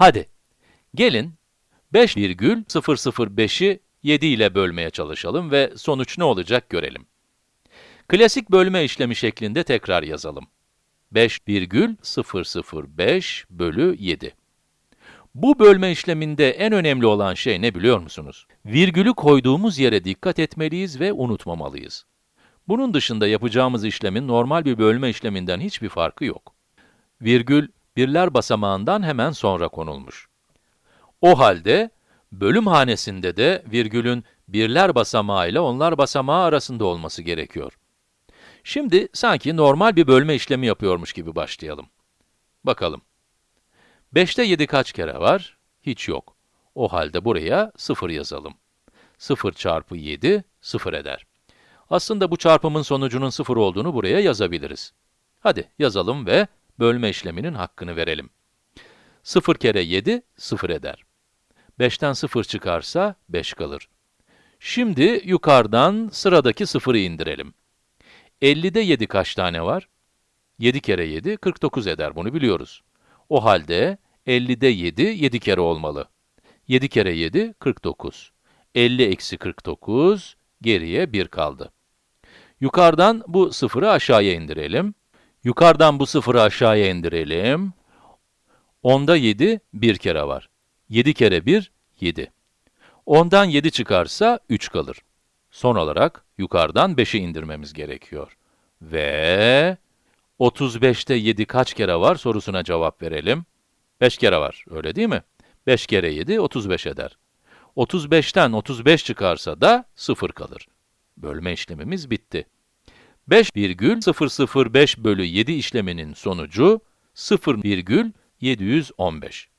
Hadi, gelin 5,005'i 7 ile bölmeye çalışalım ve sonuç ne olacak görelim. Klasik bölme işlemi şeklinde tekrar yazalım. 5,005 bölü 7. Bu bölme işleminde en önemli olan şey ne biliyor musunuz? Virgülü koyduğumuz yere dikkat etmeliyiz ve unutmamalıyız. Bunun dışında yapacağımız işlemin normal bir bölme işleminden hiçbir farkı yok. Virgül, birler basamağından hemen sonra konulmuş. O halde, bölüm hanesinde de virgülün birler basamağı ile onlar basamağı arasında olması gerekiyor. Şimdi sanki normal bir bölme işlemi yapıyormuş gibi başlayalım. Bakalım. 5'te 7 kaç kere var? Hiç yok. O halde buraya 0 yazalım. 0 çarpı 7, 0 eder. Aslında bu çarpımın sonucunun 0 olduğunu buraya yazabiliriz. Hadi yazalım ve bölme işleminin hakkını verelim. 0 kere 7, 0 eder. 5'ten 0 çıkarsa 5 kalır. Şimdi yukarıdan sıradaki 0'ı indirelim. 50'de 7 kaç tane var? 7 kere 7, 49 eder, bunu biliyoruz. O halde 50'de 7, 7 kere olmalı. 7 kere 7, 49. 50 eksi 49, geriye 1 kaldı. Yukarıdan bu sıfırı aşağıya indirelim. Yukarıdan bu sıfırı aşağıya indirelim. 10'da 7, 1 kere var. 7 kere 1, 7. 10'dan 7 çıkarsa 3 kalır. Son olarak yukarıdan 5'i indirmemiz gerekiyor. Ve 35'te 7 kaç kere var sorusuna cevap verelim. 5 kere var, öyle değil mi? 5 kere 7, 35 eder. 35'ten 35 çıkarsa da 0 kalır. Bölme işlemimiz bitti. 5,005 bölü 7 işleminin sonucu 0,715.